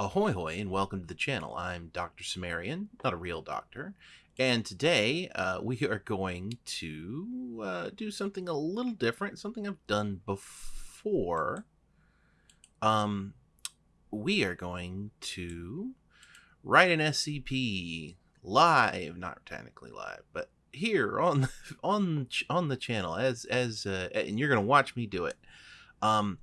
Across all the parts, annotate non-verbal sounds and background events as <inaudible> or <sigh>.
Ahoy hoy and welcome to the channel. I'm Dr. Sumerian, not a real doctor, and today uh, we <laughs> are going to uh, do something a little different, something I've done before. Um, we are going to write an SCP live, not technically live, but here on <laughs> on on the channel as as uh, and you're gonna watch me do it. Um,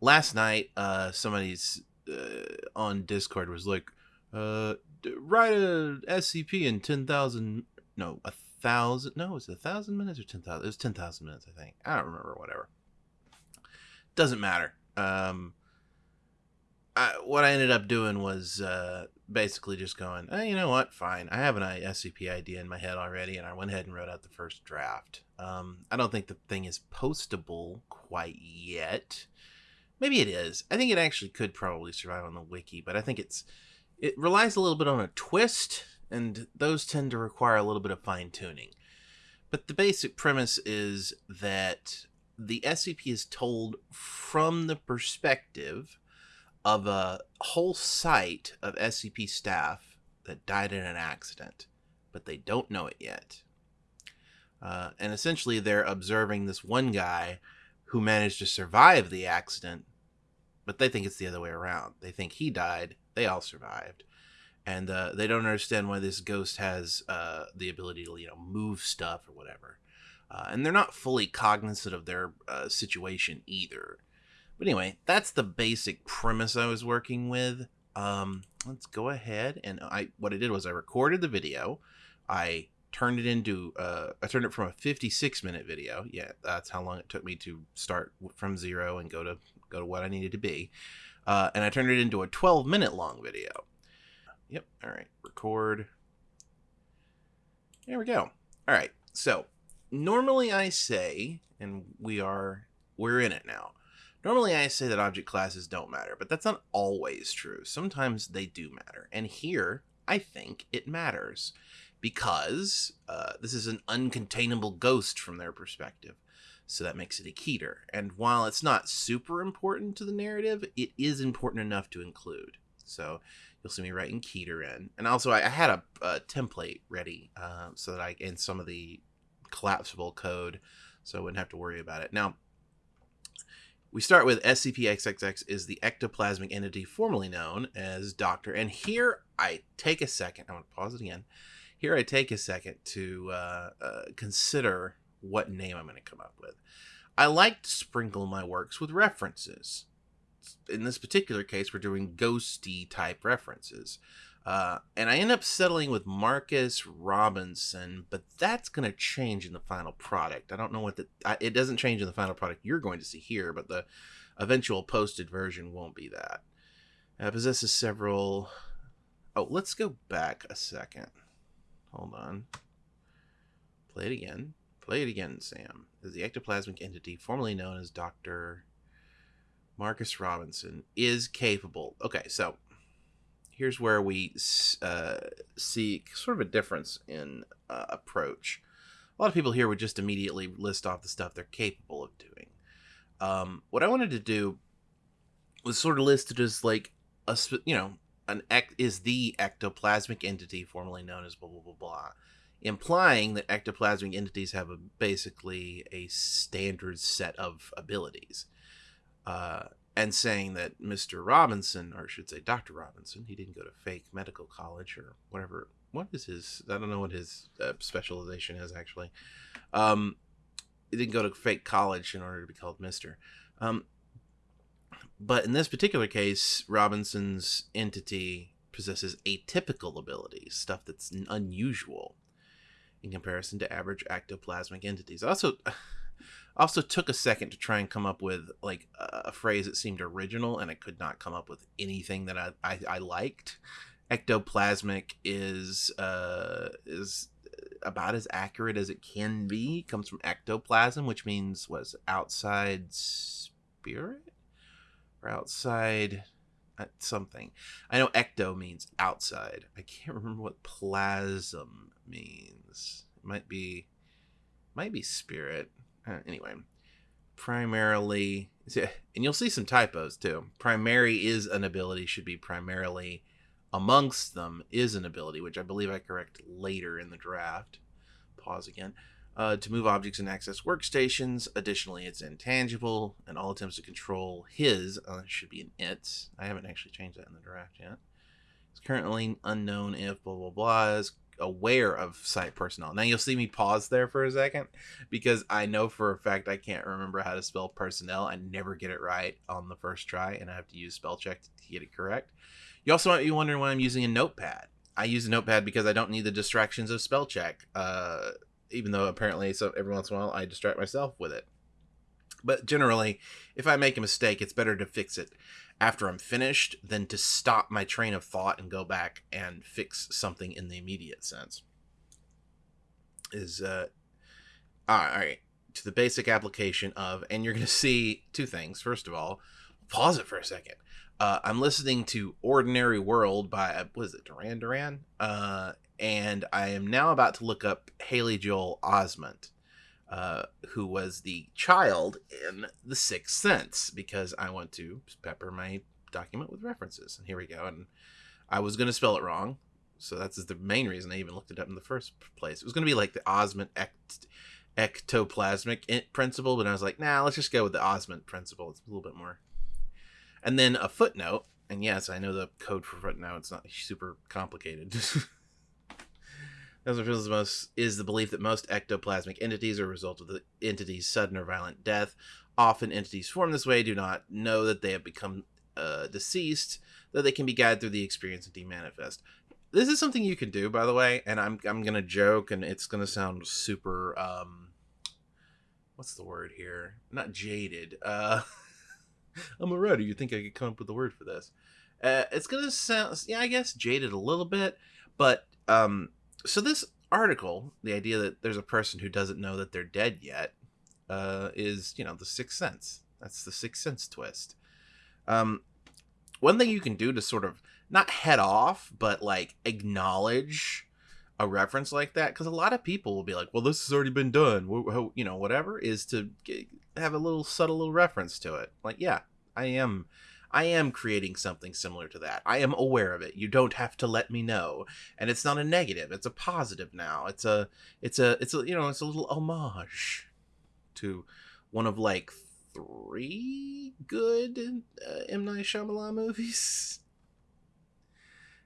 last night, uh, somebody's uh, on Discord was like, uh, write a SCP in ten thousand, no, a thousand, no, was a thousand minutes or ten thousand? It was ten thousand minutes, I think. I don't remember. Whatever. Doesn't matter. Um, I, what I ended up doing was uh, basically just going, oh, you know what, fine. I have an SCP idea in my head already, and I went ahead and wrote out the first draft. Um, I don't think the thing is postable quite yet. Maybe it is. I think it actually could probably survive on the wiki, but I think it's it relies a little bit on a twist, and those tend to require a little bit of fine tuning. But the basic premise is that the SCP is told from the perspective of a whole site of SCP staff that died in an accident, but they don't know it yet. Uh, and essentially, they're observing this one guy who managed to survive the accident, but they think it's the other way around. They think he died, they all survived. And uh, they don't understand why this ghost has uh, the ability to, you know, move stuff or whatever. Uh, and they're not fully cognizant of their uh, situation either. But anyway, that's the basic premise I was working with. Um, let's go ahead and I what I did was I recorded the video. I turned it into uh, I turned it from a 56 minute video. Yeah, that's how long it took me to start from zero and go to go to what I needed to be. Uh, and I turned it into a 12 minute long video. Yep. All right. Record. There we go. All right. So normally I say, and we are we're in it now. Normally, I say that object classes don't matter, but that's not always true. Sometimes they do matter. And here, I think it matters because uh, this is an uncontainable ghost from their perspective. So that makes it a Keter. And while it's not super important to the narrative, it is important enough to include. So you'll see me writing Keter in. And also, I, I had a, a, template ready uh, so that I, in some of the collapsible code, so I wouldn't have to worry about it. Now, we start with SCP-XXX is the ectoplasmic entity formerly known as Doctor. And here I take a second. I'm going to pause it again. Here I take a second to uh, uh, consider what name I'm going to come up with. I like to sprinkle my works with references. In this particular case, we're doing ghosty type references. Uh, and I end up settling with Marcus Robinson, but that's going to change in the final product. I don't know what the it doesn't change in the final product you're going to see here, but the eventual posted version won't be that. Possesses several. Oh, let's go back a second. Hold on. Play it again. Play it again, Sam. Is the ectoplasmic entity formerly known as Dr. Marcus Robinson is capable. Okay, so here's where we uh, see sort of a difference in uh, approach. A lot of people here would just immediately list off the stuff they're capable of doing. Um, what I wanted to do was sort of listed as like a you know an ect is the ectoplasmic entity formerly known as blah blah blah blah, implying that ectoplasmic entities have a basically a standard set of abilities. Uh, and saying that Mr. Robinson, or I should say Dr. Robinson, he didn't go to fake medical college or whatever. What is his? I don't know what his uh, specialization is actually. Um, he didn't go to fake college in order to be called Mister. Um, but in this particular case, Robinson's entity possesses atypical abilities, stuff that's unusual in comparison to average ectoplasmic entities. Also. <sighs> also took a second to try and come up with like a phrase that seemed original and i could not come up with anything that i i, I liked ectoplasmic is uh is about as accurate as it can be it comes from ectoplasm which means was outside spirit outside uh, something i know ecto means outside i can't <laughs> remember what plasm means it might be might be spirit uh, anyway, primarily, <laughs> and you'll see some typos too. Primary is an ability, should be primarily amongst them is an ability, which I believe I correct later in the draft. Pause again. Uh, to move objects and access workstations. Additionally, it's intangible, and all attempts to control his uh, should be an it. I haven't actually changed that in the draft yet. It's currently unknown if blah blah blah is aware of site personnel. Now you'll see me pause there for a second because I know for a fact I can't remember how to spell personnel. I never get it right on the first try, and I have to use spell check to get it correct. You also might be wondering why I'm using a notepad. I use a notepad because I don't need the distractions of spell check. Uh, even though apparently so every once in a while I distract myself with it. But generally, if I make a mistake, it's better to fix it after I'm finished than to stop my train of thought and go back and fix something in the immediate sense. Is uh all right to the basic application of, and you're going to see two things. First of all, pause it for a second. Uh, I'm listening to Ordinary World by, uh, what is it, Duran Duran? Uh, and I am now about to look up Haley Joel Osment, uh, who was the child in The Sixth Sense, because I want to pepper my document with references. And here we go. And I was going to spell it wrong. So that's the main reason I even looked it up in the first place. It was going to be like the Osment ect- ectoplasmic principle, but I was like, nah, let's just go with the Osment principle. It's a little bit more. And then a footnote. And yes, I know the code for footnote. Now, it's not super complicated. <laughs> Most is the belief that most ectoplasmic entities are a result of the entity's sudden or violent death. Often entities formed this way do not know that they have become uh, deceased, though they can be guided through the experience and demanifest. This is something you can do, by the way, and I'm I'm gonna joke, and it's gonna sound super um, what's the word here? Not jaded. Uh, <laughs> I'm a writer. You think I could come up with a word for this? Uh, it's gonna sound, yeah, I guess jaded a little bit, but um, so this article, the idea that there's a person who doesn't know that they're dead yet, uh, is you know the sixth sense. That's the sixth sense twist. Um, one thing you can do to sort of not head off, but like acknowledge a reference like that, because a lot of people will be like, "Well, this has already been done," you know, whatever, is to have a little subtle little reference to it. Like, yeah, I am I am creating something similar to that. I am aware of it. You don't have to let me know. And it's not a negative. It's a positive now. It's a it's a it's a you know, it's a little homage to one of like three good uh, M Night Shyamalan movies.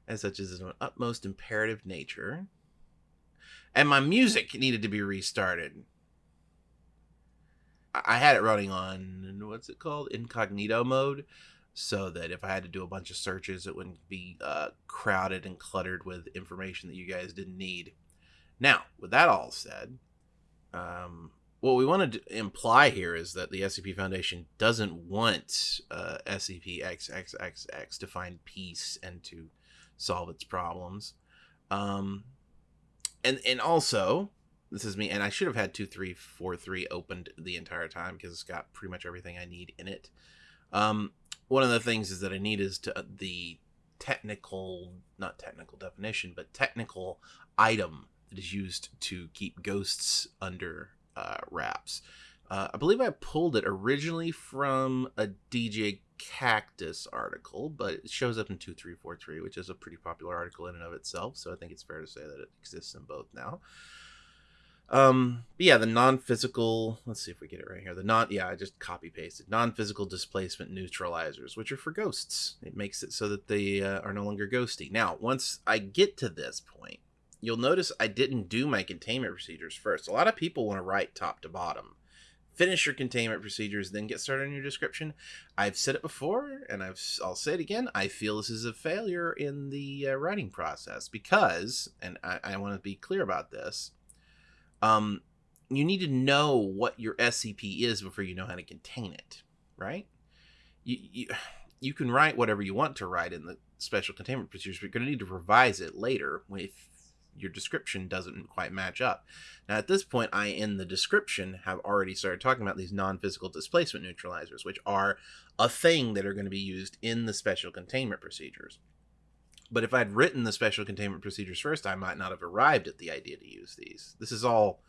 As such as an utmost imperative nature. And my music needed to be restarted. I had it running on what's it called incognito mode so that if I had to do a bunch of searches, it wouldn't be uh, crowded and cluttered with information that you guys didn't need. Now, with that all said, um, what we want to imply here is that the SCP Foundation doesn't want uh, SCP XXXX to find peace and to solve its problems. Um, and and also, this is me, and I should have had two three four three opened the entire time because it's got pretty much everything I need in it. Um, one of the things is that I need is to uh, the technical, not technical definition, but technical item that is used to keep ghosts under uh, wraps. Uh, I believe I pulled it originally from a DJ Cactus article, but it shows up in 2343, which is a pretty popular article in and of itself. So I think it's fair to say that it exists in both now. Um, but yeah, the non-physical. Let's see if we get it right here. The non, yeah, I just copy pasted non-physical displacement neutralizers, which are for ghosts. It makes it so that they uh, are no longer ghosty. Now, once I get to this point, you'll notice I didn't do my containment procedures first. A lot of people want to write top to bottom. Finish your containment procedures, then get started on your description. I've said it before, and I've I'll say it again. I feel this is a failure in the uh, writing process because, and I, I want to be clear about this um, you need to know what your SCP is before you know how to contain it, right? You, you, you can write whatever you want to write in the special containment procedures, but you're going to need to revise it later if your description doesn't quite match up. Now, at this point, I, in the description, have already started talking about these non physical displacement neutralizers, which are a thing that are going to be used in the special containment procedures. But if I'd written the special containment procedures first, I might not have arrived at the idea to use these. This is all,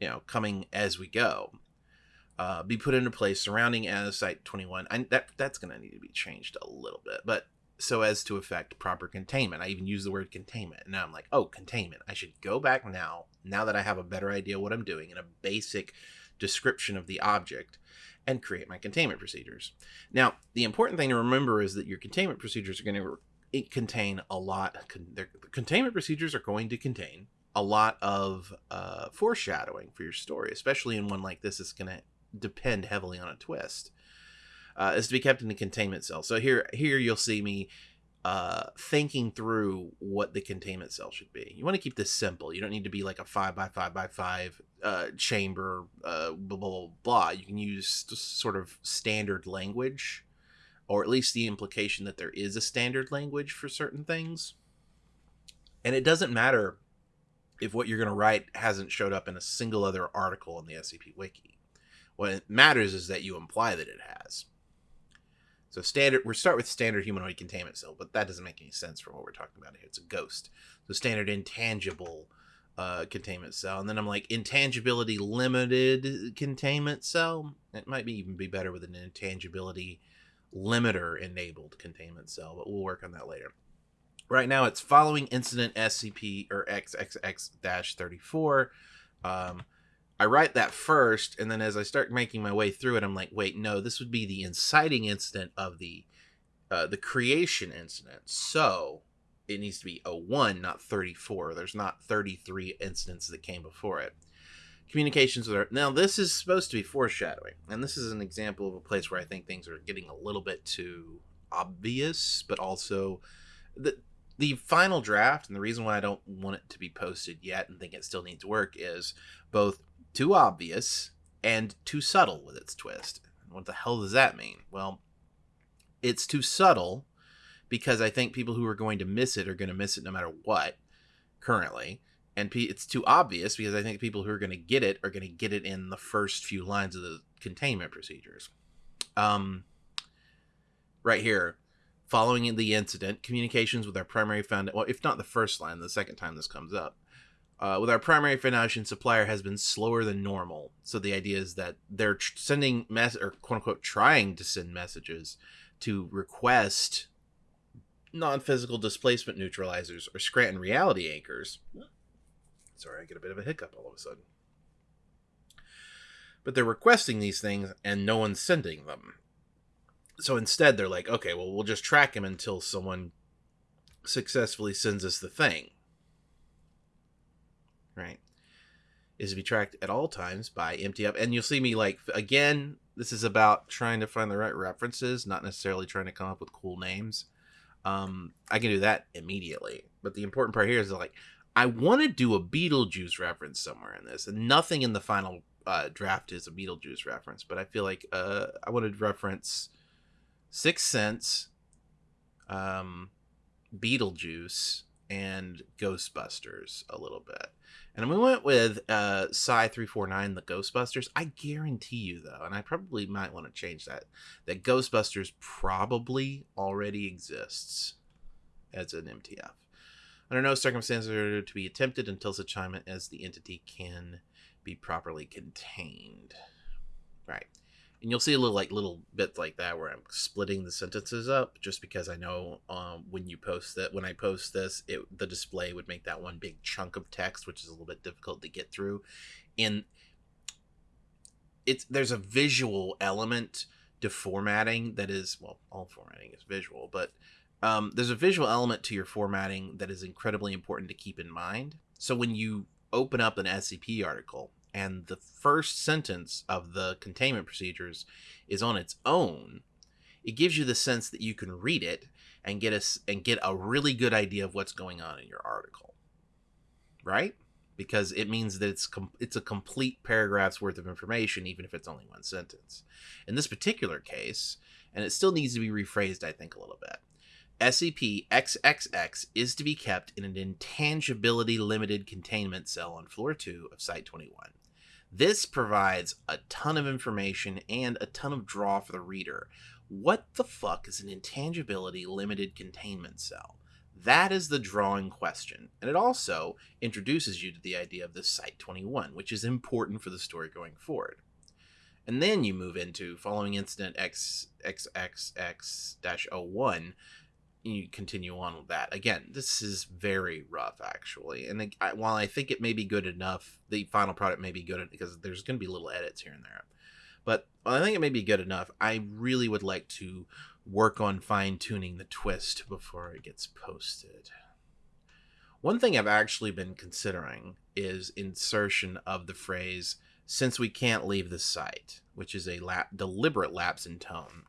you know, coming as we go. uh, be put into place surrounding as Site 21. And that that's going to need to be changed a little bit, but so as to affect proper containment. I even use the word containment. And now I'm like, oh, containment. I should go back now, now that I have a better idea what I'm doing and a basic description of the object, and create my containment procedures. Now, the important thing to remember is that your containment procedures are going to re- contain a lot. Con- containment procedures are going to contain a lot of uh, foreshadowing for your story, especially in one like this. It's going to depend heavily on a twist uh, is to be kept in a containment cell. So here, here you'll see me uh, thinking through what the containment cell should be. You want to keep this simple. You don't need to be like a five by five by five uh, chamber, uh, blah, blah, blah, blah. You can use sort of standard language, or at least the implication that there is a standard language for certain things. And it doesn't matter if what you're going to write hasn't showed up in a single other article in the SCP Wiki. What matters is that you imply that it has. So standard, we start with standard humanoid containment cell, but that doesn't make any sense for what we're talking about here. It's a ghost. So standard intangible uh, containment cell, and then I'm like intangibility limited containment cell. It might be even be better with an intangibility limiter enabled containment cell, but we'll work on that later. Right now, it's following incident SCP or XXX-34. Um, I write that first, and then as I start making my way through it, I'm like, wait, no, this would be the inciting incident of the uh, the creation incident. So it needs to be a one, not 34. There's not 33 incidents that came before it. Communications with her. now this is supposed to be foreshadowing, and this is an example of a place where I think things are getting a little bit too obvious, but also the the final draft and the reason why I don't want it to be posted yet and think it still needs work is both too obvious and too subtle with its twist. What the hell does that mean? Well, it's too subtle because I think people who are going to miss it are going to miss it no matter what currently. And it's too obvious because I think people who are going to get it are going to get it in the first few lines of the containment procedures. Um, right here, following the incident, communications with our primary found well, if not the first line, the second time this comes up, uh, with our primary Foundation supplier has been slower than normal. So the idea is that they're tr- sending mess or quote unquote trying to send messages to request non-physical displacement neutralizers or Scranton reality anchors. Sorry, I get a bit of a hiccup all of a sudden. But they're requesting these things and no one's sending them. So instead, they're like, okay, well, we'll just track him until someone successfully sends us the thing right, is to be tracked at all times by empty up. And you'll see me like again. This is about trying to find the right references, not necessarily trying to come up with cool names. Um, I can do that immediately. But the important part here is like I want to do a Beetlejuice reference somewhere in this, and nothing in the final uh, draft is a Beetlejuice reference. But I feel like uh, I wanted to reference Sixth Sense, um, Beetlejuice, and Ghostbusters a little bit. And we went with uh, Psi 349, the Ghostbusters. I guarantee you, though, and I probably might want to change that, that Ghostbusters probably already exists as an MTF. Under no circumstances are to be attempted until such time as the entity can be properly contained. Right and you'll see a little like little bits like that where I'm splitting the sentences up just because I know um, when you post that when I post this it the display would make that one big chunk of text which is a little bit difficult to get through and it's there's a visual element to formatting that is well all formatting is visual but um, there's a visual element to your formatting that is incredibly important to keep in mind so when you open up an scp article and the first sentence of the containment procedures is on its own, it gives you the sense that you can read it and get a, and get a really good idea of what's going on in your article. Right? Because it means that it's it's a complete paragraph's worth of information even if it's only one sentence. In this particular case, and it still needs to be rephrased I think a little bit. SCP XXX is to be kept in an intangibility limited containment cell on floor 2 of Site 21. This provides a ton of information and a ton of draw for the reader. What the fuck is an intangibility limited containment cell? That is the drawing question, and it also introduces you to the idea of the Site 21, which is important for the story going forward. and then you move into following incident XXXX-01 you continue on with that. Again, this is very rough, actually. And I, while I think it may be good enough, the final product may be good because there's going to be little edits here and there. But I think it may be good enough. I really would like to work on fine tuning the twist before it gets posted. One thing I've actually been considering is insertion of the phrase "since we can't leave the site," which is a deliberate lapse in tone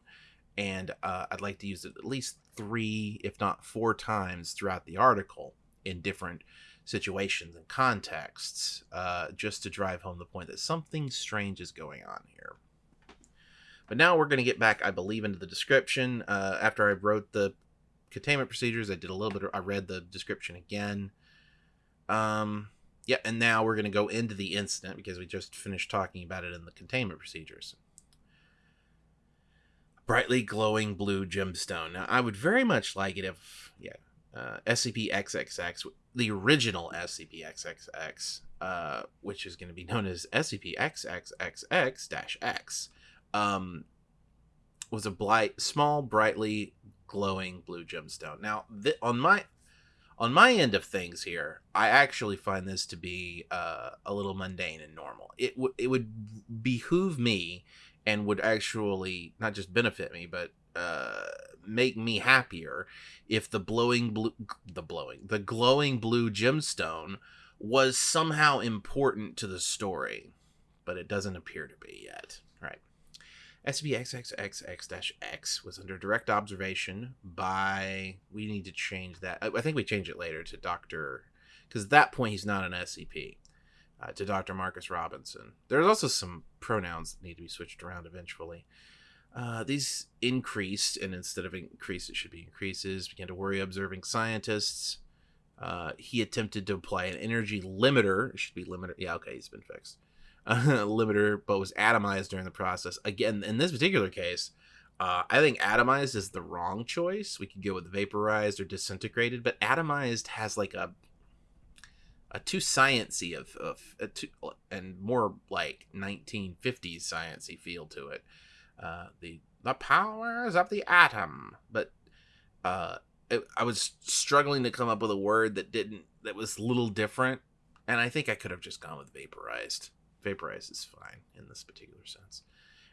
and uh, I'd like to use it at least three, if not four times throughout the article in different situations and contexts, uh, just to drive home the point that something strange is going on here. But now we're going to get back, I believe, into the description. Uh, after I wrote the containment procedures, I did a little bit. Of, I read the description again. Um, yeah, and now we're going to go into the incident because we just finished talking about it in the containment procedures brightly glowing blue gemstone. Now, I would very much like it if, yeah, uh, SCP-XXX, the original SCP-XXX, uh, which is going to be known as SCP-XXXX-X, um, was a blight, small, brightly glowing blue gemstone. Now, th- on my on my end of things here, I actually find this to be uh, a little mundane and normal. It would it would behoove me and would actually not just benefit me but uh, make me happier if the blowing blue the blowing the glowing blue gemstone was somehow important to the story but it doesn't appear to be yet right SCP-XXXX-X was under direct observation by we need to change that I, I think we change it later to Dr. because at that point he's not an SCP uh, to Dr. Marcus Robinson. There's also some pronouns that need to be switched around eventually. Uh, these increased, and instead of increase, it should be increases, began to worry observing scientists. Uh, he attempted to apply an energy limiter. It should be limiter. Yeah, okay, he's been fixed. <laughs> Limiter, but was atomized during the process. Again, in this particular case, uh, I think atomized is the wrong choice. We could go with vaporized or disintegrated, but atomized has like a a too sciency of of too, and more like 1950s sciency feel to it. Uh, the the powers of the atom, but uh, it, I was struggling to come up with a word that didn't that was a little different, and I think I could have just gone with vaporized. Vaporized is fine in this particular sense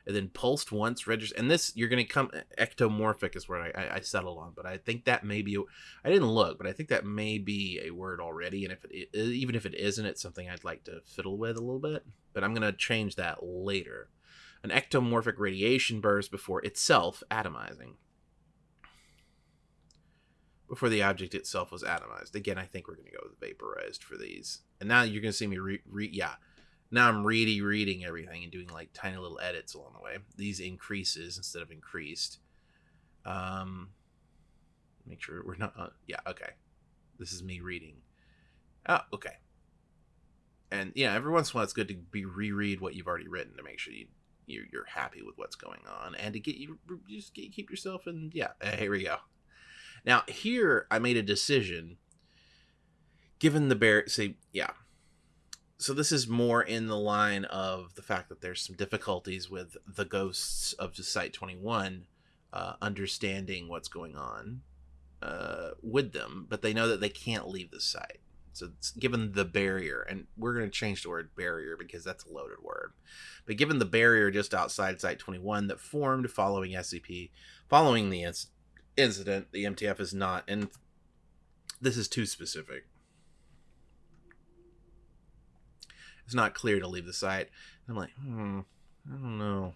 and then pulsed once register and this you're going to come ectomorphic is where I, I, settled on but i think that may be i didn't look but i think that may be a word already and if it even if it isn't it's something i'd like to fiddle with a little bit but i'm going to change that later. An ectomorphic radiation burst before itself atomizing. Before the object itself was atomized. Again i think we're going to go with vaporized for these. And now you're going to see me re, re yeah now I'm really reading everything and doing like tiny little edits along the way. These increases instead of increased. Um, make sure we're not. Uh, yeah, okay. This is me reading. Oh, okay. And yeah, every once in a while it's good to be reread what you've already written to make sure you you're, you're happy with what's going on and to get you just get, keep yourself in. Yeah, here we go. Now here I made a decision. Given the bear, say yeah so this is more in the line of the fact that there's some difficulties with the ghosts of Site 21 uh, understanding what's going on uh, with them, but they know that they can't leave the site. So it's given the barrier, and we're going to change the word barrier because that's a loaded word. But given the barrier just outside Site 21 that formed following SCP, following the inc- incident, the MTF is not, and this is too specific. It's not clear to leave the site. I'm like, hmm, I don't know.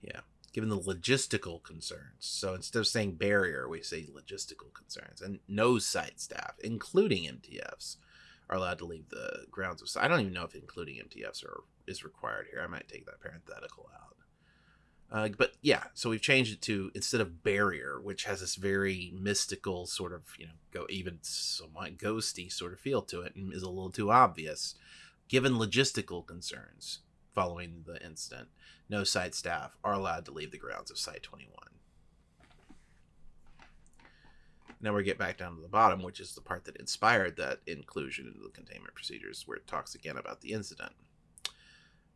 Yeah, given the logistical concerns. So instead of saying barrier, we say logistical concerns. And no site staff, including MTFs, are allowed to leave the grounds of site. I don't even know if including MTFs are is required here. I might take that parenthetical out. Uh, but yeah, so we've changed it to instead of barrier, which has this very mystical sort of, you know, go even somewhat ghosty sort of feel to it and is a little too obvious. Given logistical concerns following the incident, no site staff are allowed to leave the grounds of Site 21. Now we get back down to the bottom, which is the part that inspired that inclusion into the containment procedures, where it talks again about the incident.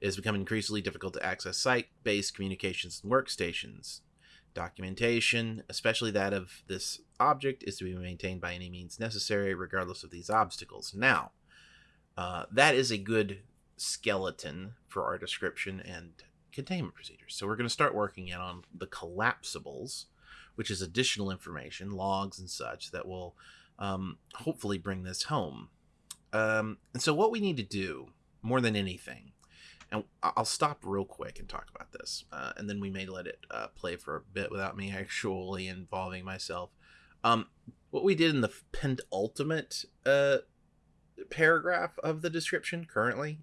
It is becoming increasingly difficult to access site based communications and workstations. Documentation, especially that of this object, is to be maintained by any means necessary, regardless of these obstacles. Now, uh, that is a good skeleton for our description and containment procedures. So we're going to start working in on the collapsibles, which is additional information, logs and such, that will um, hopefully bring this home. Um, and so what we need to do, more than anything, and I'll stop real quick and talk about this, uh, and then we may let it uh, play for a bit without me <laughs> actually involving myself. Um, what we did in the penultimate uh, paragraph of the description currently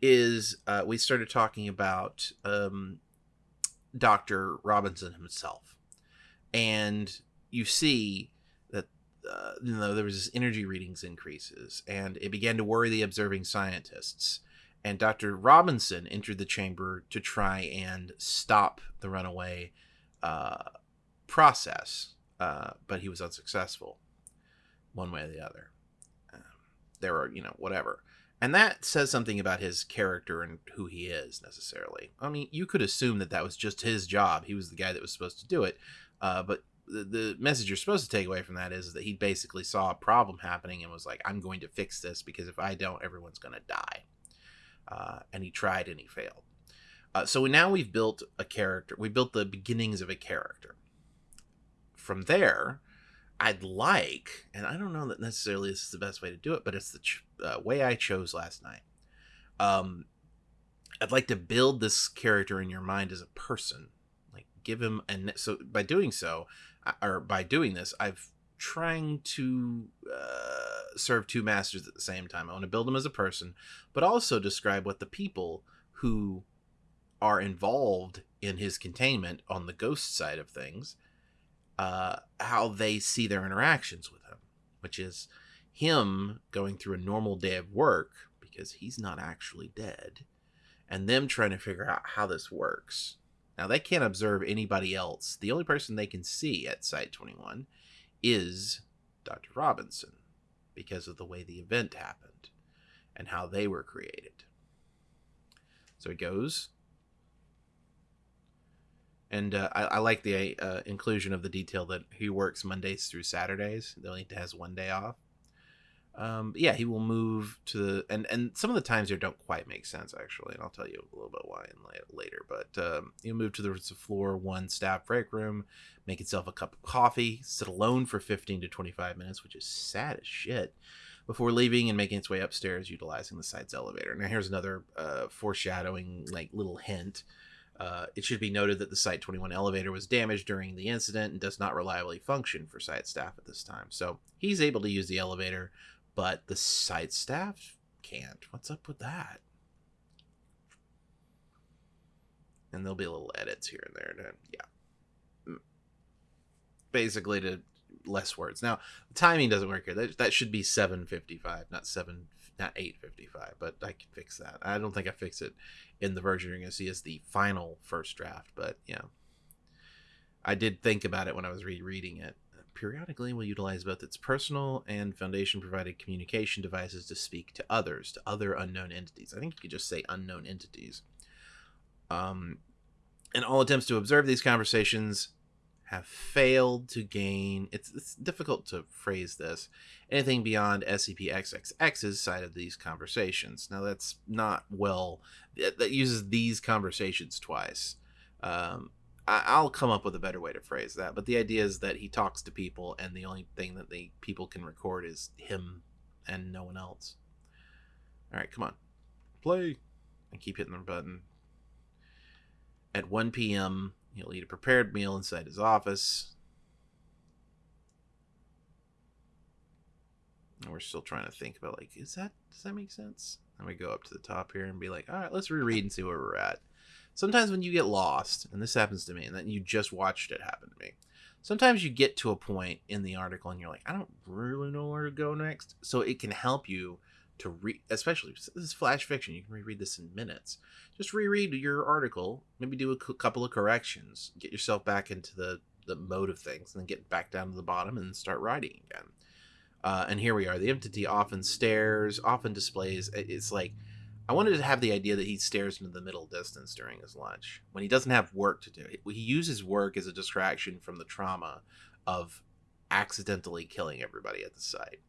is uh, we started talking about um, Dr. Robinson himself. And you see that uh, you know, there was this energy readings increases, and it began to worry the observing scientists. And Dr. Robinson entered the chamber to try and stop the runaway uh, process, uh, but he was unsuccessful, one way or the other. Um, there are, you know, whatever and that says something about his character and who he is necessarily i mean you could assume that that was just his job he was the guy that was supposed to do it uh, but the, the message you're supposed to take away from that is that he basically saw a problem happening and was like i'm going to fix this because if i don't everyone's going to die uh, and he tried and he failed. Uh, so now we've built a character we built the beginnings of a character. From there I'd like, and I don't know that necessarily this is the best way to do it, but it's the ch- uh, way I chose last night. Um, I'd like to build this character in your mind as a person, like give him, and so by doing so, or by doing this, I've trying to uh, serve two masters at the same time. I want to build him as a person, but also describe what the people who are involved in his containment on the ghost side of things uh, how they see their interactions with him, which is him going through a normal day of work because he's not actually dead, and them trying to figure out how this works. Now, they can't observe anybody else. The only person they can see at Site 21 is Dr. Robinson because of the way the event happened and how they were created. So it goes and uh, I, I, like the uh, inclusion of the detail that he works Mondays through Saturdays. He only has one day off. Um, yeah, he will move to the and and some of the times here don't quite make sense actually, and I'll tell you a little bit why in later. But um, he'll move to the floor one staff break room, make himself a cup of coffee, sit alone for fifteen to twenty five minutes, which is sad as shit, before leaving and making its way upstairs, utilizing the site's elevator. Now here's another uh, foreshadowing, like little hint uh, it should be noted that the Site 21 elevator was damaged during the incident and does not reliably function for site staff at this time. So he's able to use the elevator, but the site staff can't. What's up with that? And there'll be little edits here and there. To, yeah. Mm. Basically, to less words. Now, the timing doesn't work here. That, that should be 755, not 7 not 855, but I can fix that. I don't think I fix it in the version you're going to see as the final first draft, but yeah. I did think about it when I was rereading it. Periodically, will utilize both its personal and Foundation provided communication devices to speak to others, to other unknown entities. I think you could just say unknown entities. Um, and all attempts to observe these conversations have failed to gain it's, it's difficult to phrase this anything beyond SCP-XXX's side of these conversations. Now that's not well that uses these conversations twice. Um, I, will come up with a better way to phrase that, but the idea is that he talks to people, and the only thing that the people can record is him and no one else. All right, come on, play, and keep hitting the button. At 1 p.m., He'll eat a prepared meal inside his office. And we're still trying to think about like, is that does that make sense? And we go up to the top here and be like, all right, let's reread and see where we're at. Sometimes when you get lost, and this happens to me, and then you just watched it happen to me. Sometimes you get to a point in the article and you're like, I don't really know where to go next. So it can help you to read, especially this is flash fiction. You can reread this in minutes. Just reread your article, maybe do a couple of corrections, get yourself back into the the mode of things, and then get back down to the bottom and start writing again. Uh, and here we are. The entity often stares, often displays. It's like I wanted to have the idea that he stares into the middle distance during his lunch when he doesn't have work to do. He uses work as a distraction from the trauma of accidentally killing everybody at the site.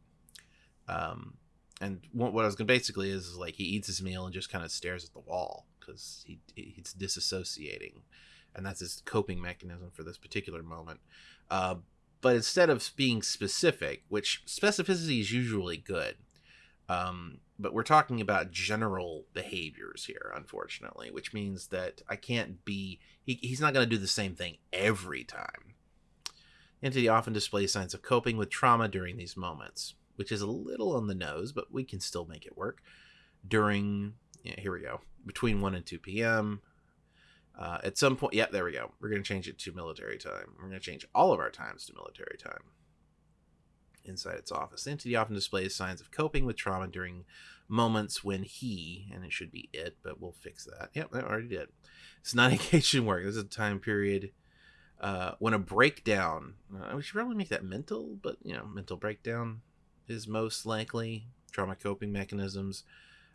Um, and what, what I was going to basically is, is like he eats his meal and just kind of stares at the wall because he he's disassociating, and that's his coping mechanism for this particular moment. Uh, but instead of being specific, which specificity is usually good, um, but we're talking about general behaviors here, unfortunately, which means that I can't be. He, he's not going to do the same thing every time. Entity often displays signs of coping with trauma during these moments, which is a little on the nose, but we can still make it work. During, yeah, here we go, between 1 and 2 p.m. Uh, at some point, yeah, there we go. We're going to change it to military time. We're going to change all of our times to military time. Inside its office, the entity often displays signs of coping with trauma during moments when he, and it should be it, but we'll fix that. Yep, I already did. It's not <laughs> engaged work. This is a time period uh, when a breakdown, uh, we should probably make that mental, but you know, mental breakdown is most likely trauma coping mechanisms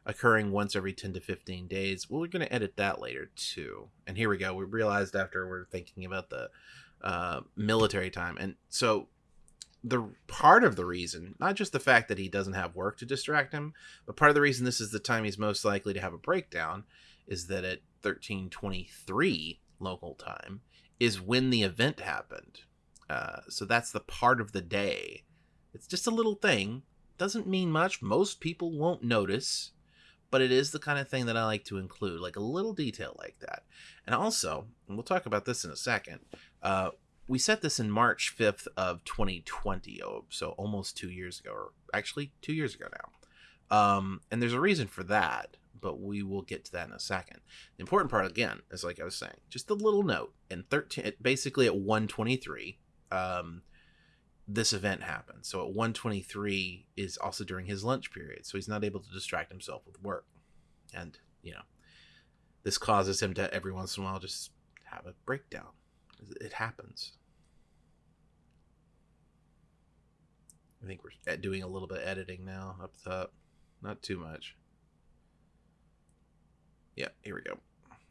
occurring once every 10 to 15 days. Well, we're going to edit that later too. And here we go. We realized after we're thinking about the uh, military time. And so the part of the reason, not just the fact that he doesn't have work to distract him, but part of the reason this is the time he's most likely to have a breakdown is that at 1323 local time, is when the event happened. Uh, so that's the part of the day. It's just a little thing. Doesn't mean much. Most people won't notice, but it is the kind of thing that I like to include, like a little detail like that. And also, and we'll talk about this in a second. Uh, we set this in March 5th of 2020, oh, so almost two years ago, or actually two years ago now. Um, and there's a reason for that but we will get to that in a second. The important part again is like I was saying, just a little note. In 13 basically at 123, um, this event happened. So at 123 is also during his lunch period, so he's not able to distract himself with work. And, you know, this causes him to every once in a while just have a breakdown. It happens. I think we're doing a little bit of editing now up top. Not too much. Yeah, here we go.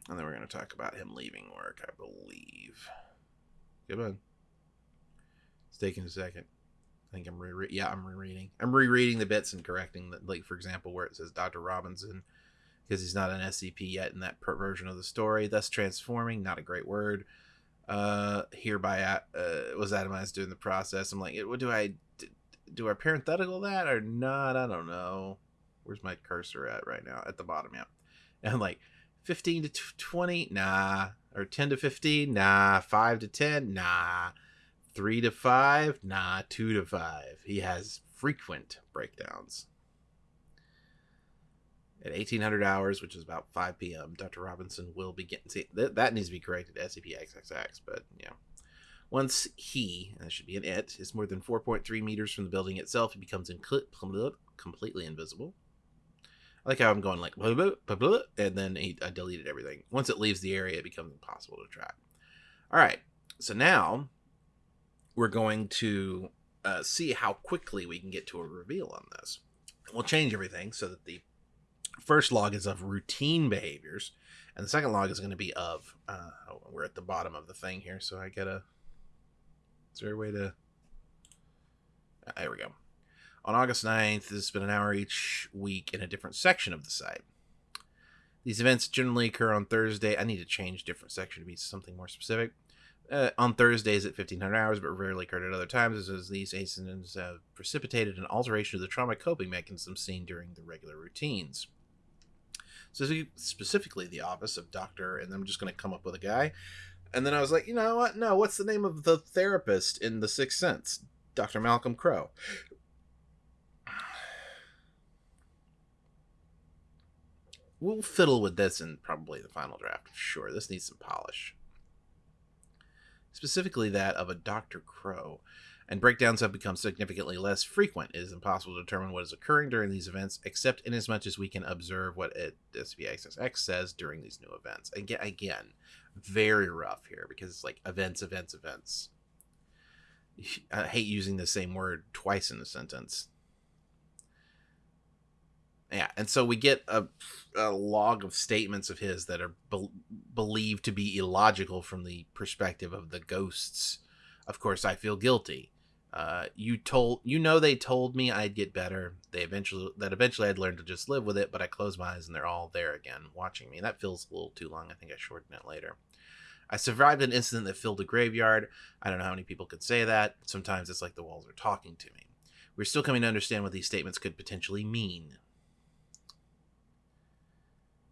And then we're going to talk about him leaving work, I believe. Come on. It's taking a second. I think I'm re yeah, I'm rereading. I'm rereading the bits and correcting that like for example where it says Dr. Robinson because he's not an SCP yet in that version of the story, thus transforming, not a great word. Uh hereby uh, was atomized during the process. I'm like, what do I do I parenthetical that or not? I don't know. Where's my cursor at right now? At the bottom, yeah. And like 15 to 20, nah. Or 10 to 15, nah. 5 to 10, nah. 3 to 5, nah. 2 to 5. He has frequent breakdowns. At 1800 hours, which is about 5 p.m., Dr. Robinson will begin. See, th- that needs to be corrected SCP XXX, but yeah. Once he, that should be an it, is more than 4.3 meters from the building itself, he becomes inc- completely invisible. I like how I'm going like blah, blah, blah, blah, and then he, I deleted everything. Once it leaves the area, it becomes impossible to track. All right, so now we're going to uh, see how quickly we can get to a reveal on this. We'll change everything so that the first log is of routine behaviors, and the second log is going to be of. Uh, oh, we're at the bottom of the thing here, so I gotta. Is there a way to? Uh, there we go. On August 9th, this has been an hour each week in a different section of the site. These events generally occur on Thursday. I need to change different section to be something more specific. Uh, on Thursdays at 1500 hours, but rarely occurred at other times, as these incidents have precipitated an alteration of the trauma coping mechanisms seen during the regular routines. So specifically, the office of Doctor, and I'm just going to come up with a guy. And then I was like, you know what? No, what's the name of the therapist in The Sixth Sense? Dr. Malcolm Crowe. <sighs> we'll fiddle with this in probably the final draft. Sure, this needs some polish. Specifically, that of a Dr. Crowe. And breakdowns have become significantly less frequent. It is impossible to determine what is occurring during these events, except in as much as we can observe what it, SPXSX says during these new events. Again, again, very rough here because it's like events, events, events. I hate using the same word twice in a sentence. Yeah, and so we get a, a log of statements of his that are be- believed to be illogical from the perspective of the ghosts. Of course, I feel guilty. Uh, you told you know they told me I'd get better. They eventually that eventually I'd learn to just live with it, but I close my eyes and they're all there again, watching me. That feels a little too long. I think I shorten it later. I survived an incident that filled a graveyard. I don't know how many people could say that. Sometimes it's like the walls are talking to me. We're still coming to understand what these statements could potentially mean.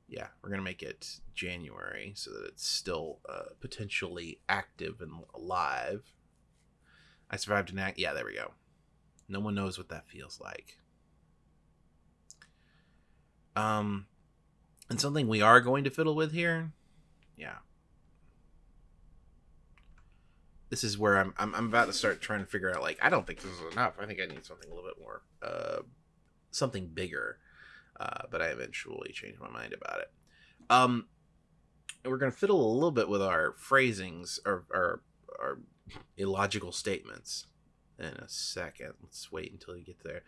Yeah, we're going to make it January so that it's still uh, potentially active and alive. I survived an act. Yeah, there we go. No one knows what that feels like. Um, and something we are going to fiddle with here. Yeah, this is where I'm, I'm I'm about to start trying to figure out like I don't think this is enough. I think I need something a little bit more uh something bigger. Uh, but I eventually changed my mind about it. Um we're gonna fiddle a little bit with our phrasings or our, our illogical statements in a second. Let's wait until you get there.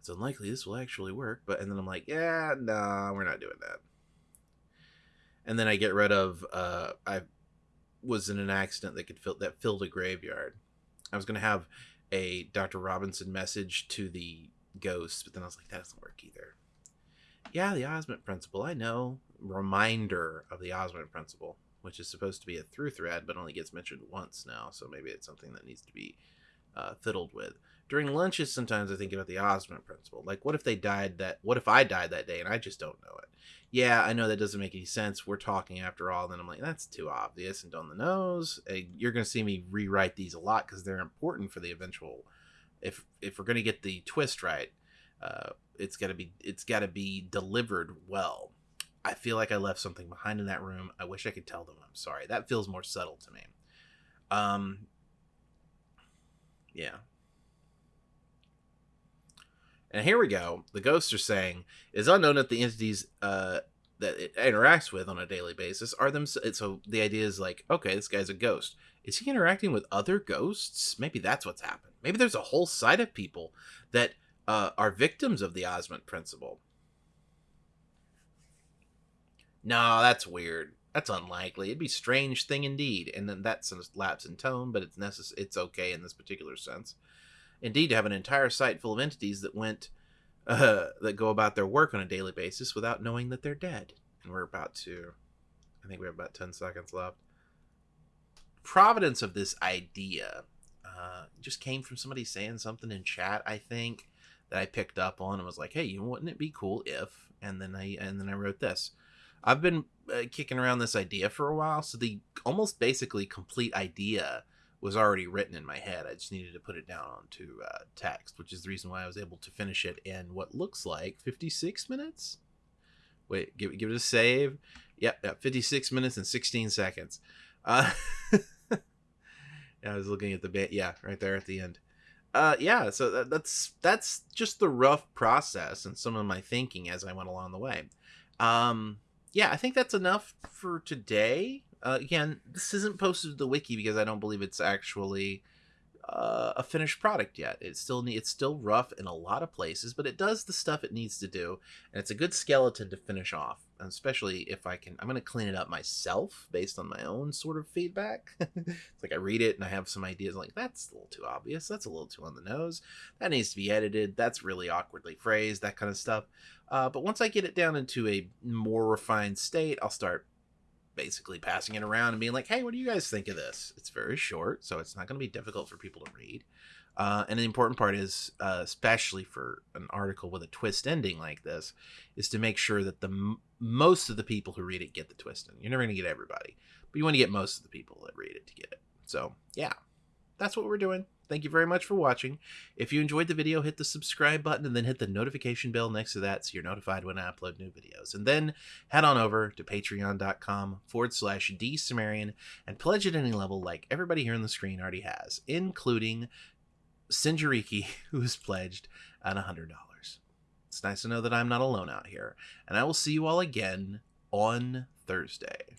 It's unlikely this will actually work, but and then I'm like, yeah, no, nah, we're not doing that. And then I get rid of uh I was in an accident that could fill that filled a graveyard. I was gonna have a Dr. Robinson message to the ghost, but then I was like, that doesn't work either. Yeah, the Osment principle, I know. Reminder of the Osment principle, which is supposed to be a through thread, but only gets mentioned once now, so maybe it's something that needs to be uh, fiddled with. During lunches, sometimes I think about the Osment principle. Like, what if they died that? What if I died that day and I just don't know it? yeah, I know that doesn't make any sense. We're talking after all. Then I'm like, that's too obvious and on the nose. You're going to see me rewrite these a lot because they're important for the eventual. If if we're going to get the twist right, uh, it's got to be it's got to be delivered well. I feel like I left something behind in that room. I wish I could tell them I'm sorry. That feels more subtle to me. Um. Yeah. And here we go. The ghosts are saying is unknown that the entities uh, that it interacts with on a daily basis are them. So the idea is like, okay, this guy's a ghost. Is he interacting with other ghosts? Maybe that's what's happened. Maybe there's a whole side of people that uh, are victims of the Osment principle. No, that's weird. That's unlikely. It'd be strange thing indeed. And then that's a lapse in tone, but it's necess- It's okay in this particular sense. Indeed, to have an entire site full of entities that went uh, <laughs> that go about their work on a daily basis without knowing that they're dead. And we're about to, I think we have about 10 seconds left. Providence of this idea uh, just came from somebody saying something in chat, I think, that I picked up on and was like, hey, you wouldn't it be cool if? And then I and then I wrote this. I've been uh, kicking around this idea for a while, so the almost basically complete idea was already written in my head. I just needed to put it down onto uh, text, which is the reason why I was able to finish it in what looks like 56 minutes. Wait, give, give it a save. Yep, yep 56 minutes and 16 seconds. Uh, <laughs> I was looking at the bit. Yeah, right there at the end. Uh, yeah, so that, that's that's just the rough process and some of my thinking as I went along the way. Um, yeah, I think that's enough for today. Uh, again, this isn't posted to the wiki because I don't believe it's actually uh, a finished product yet. It's still it's still rough in a lot of places, but it does the stuff it needs to do, and it's a good skeleton to finish off. Especially if I can, I'm going to clean it up myself based on my own sort of feedback. <laughs> it's like I read it and I have some ideas like that's a little too obvious, that's a little too on the nose, that needs to be edited, that's really awkwardly phrased, that kind of stuff. Uh, but once I get it down into a more refined state, I'll start basically passing it around and being like, hey, what do you guys think of this? It's very short, so it's not going to be difficult for people to read. Uh, and the important part is, uh, especially for an article with a twist ending like this, is to make sure that the m- most of the people who read it get the twist ending. You're never going to get everybody, but you want to get most of the people that read it to get it. So, yeah, that's what we're doing. Thank you very much for watching. If you enjoyed the video, hit the subscribe button and then hit the notification bell next to that so you're notified when I upload new videos. And then head on over to patreon.com forward slash dsumerian and pledge at any level like everybody here on the screen already has, including Sinjariki, <laughs> who has pledged at $100. It's nice to know that I'm not alone out here. And I will see you all again on Thursday.